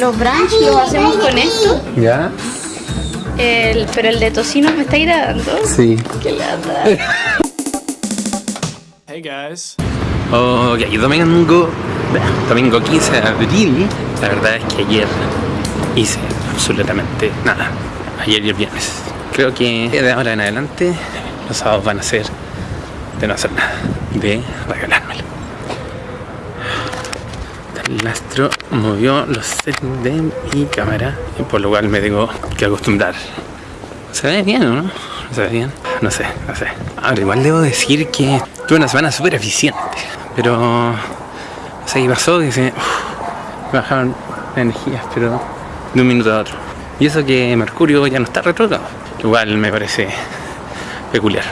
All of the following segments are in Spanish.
los brunch los hacemos con esto, ¿Ya? el- pero el de tocino me está agradando. Sí. Qué lata. Hey guys. Ok, domingo, domingo 15 de abril. La verdad es que ayer hice absolutamente nada. Ayer y el viernes. Creo que de ahora en adelante los sábados van a ser de no hacer nada, de regalármelo. El astro movió los settings de mi cámara y por lo cual me tengo que acostumbrar. ¿Se ve bien o no? ¿No se ve bien? No sé, no sé. Ahora, igual debo decir que tuve una semana súper eficiente, pero no sé qué pasó, que se bajaron las energías, pero de un minuto a otro. Y eso que Mercurio ya no está retrógrado, igual me parece peculiar.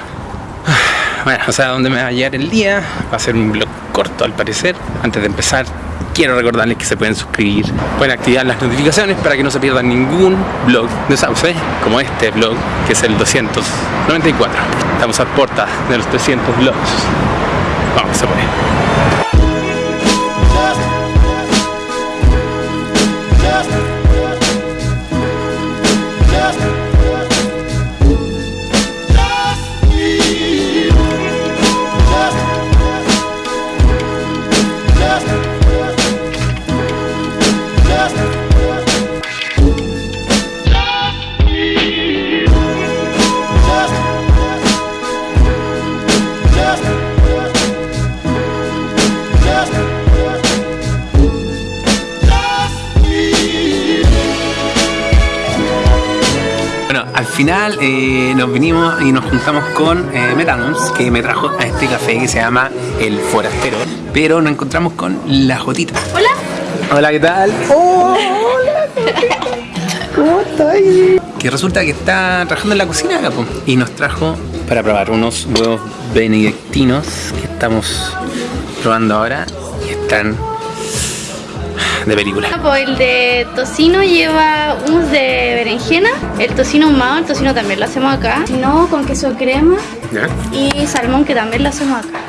Bueno, o sea, donde me va a llegar el día va a ser un blog corto al parecer. Antes de empezar, quiero recordarles que se pueden suscribir, pueden activar las notificaciones para que no se pierdan ningún blog de Sauce, como este blog, que es el 294. Estamos a puerta de los 300 blogs. Vamos, se puede. Final eh, nos vinimos y nos juntamos con eh, que me trajo a este café que se llama El Forastero, pero nos encontramos con la Jotita. Hola. Hola, ¿qué tal? hola, ¿cómo estás? Que resulta que está trabajando en la cocina acá, y nos trajo para probar unos huevos benedictinos que estamos probando ahora y están de película. Pues el de tocino lleva humus de berenjena, el tocino ahumado, el tocino también lo hacemos acá. No, con queso crema ¿Ya? y salmón que también lo hacemos acá.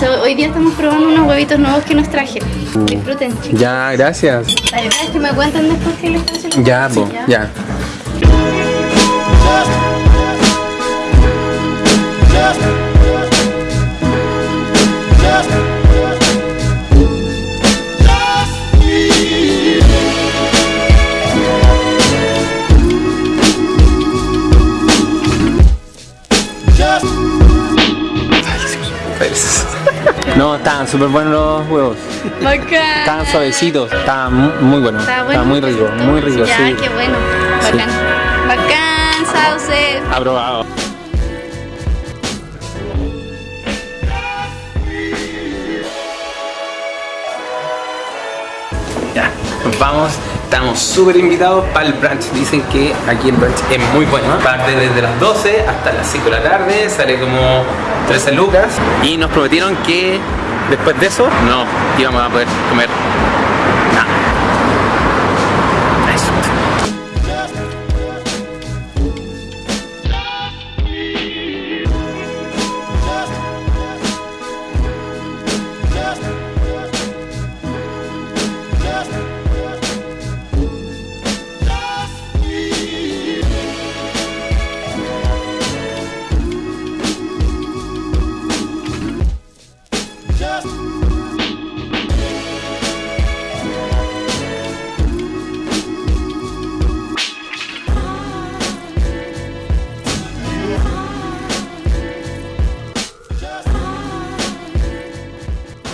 So, hoy día estamos probando unos huevitos nuevos que nos trajeron. Disfruten, chicos. Ya, gracias. La verdad es que me cuentan después que les. Ya, po, ya. Felices. No, estaban súper buenos los huevos. Bacán. Estaban suavecitos, estaban mu- muy buenos. Estaban bueno. muy rico, muy rico, Ya, sí. qué bueno. Bacán. Bacán, sauce. Aprobado. Ya, nos vamos. Estamos súper invitados para el brunch. Dicen que aquí el brunch es muy bueno. Parte desde las 12 hasta las 5 de la tarde. Sale como 13 lucas. Y nos prometieron que después de eso no íbamos a poder comer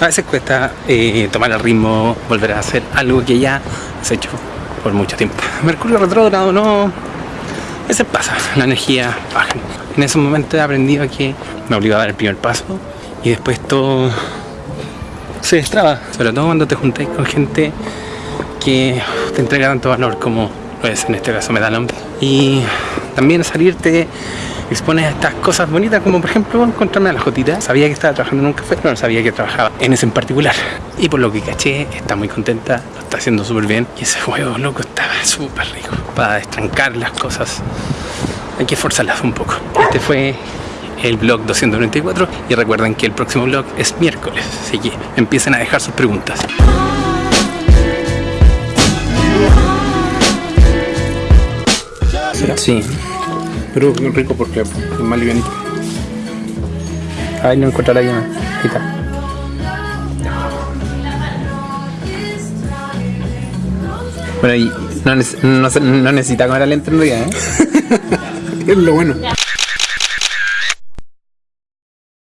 A veces cuesta eh, tomar el ritmo, volver a hacer algo que ya has hecho por mucho tiempo. Mercurio retrógrado no... A veces pasa, la energía baja. En ese momento he aprendido que me obliga a dar el primer paso y después todo se destraba. Sobre todo cuando te juntáis con gente que te entrega tanto valor como lo es en este caso Medalón. Y también salirte expones estas cosas bonitas, como por ejemplo encontrarme a la Jotita. Sabía que estaba trabajando en un café, pero no sabía que trabajaba en ese en particular. Y por lo que caché, está muy contenta, lo está haciendo súper bien. Y ese juego loco, estaba súper rico para destrancar las cosas. Hay que forzarlas un poco. Este fue el blog 294 y recuerden que el próximo blog es miércoles, así que empiecen a dejar sus preguntas. Sí. Pero es rico porque es más livianito. Ay, no encontrar la llama. Ahí está. Bueno, y no, no, no necesita comer lento en realidad, ¿eh? Es lo bueno.